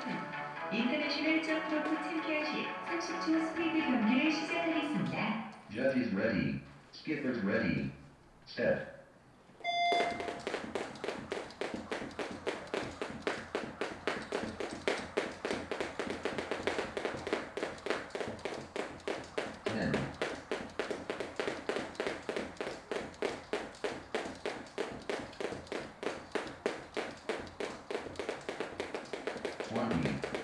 버튼, 인터내셔널 점프로프 챔피언십 30초 스피드 경기를 시작하겠습니다. Judges ready. Skippers ready. Ten. California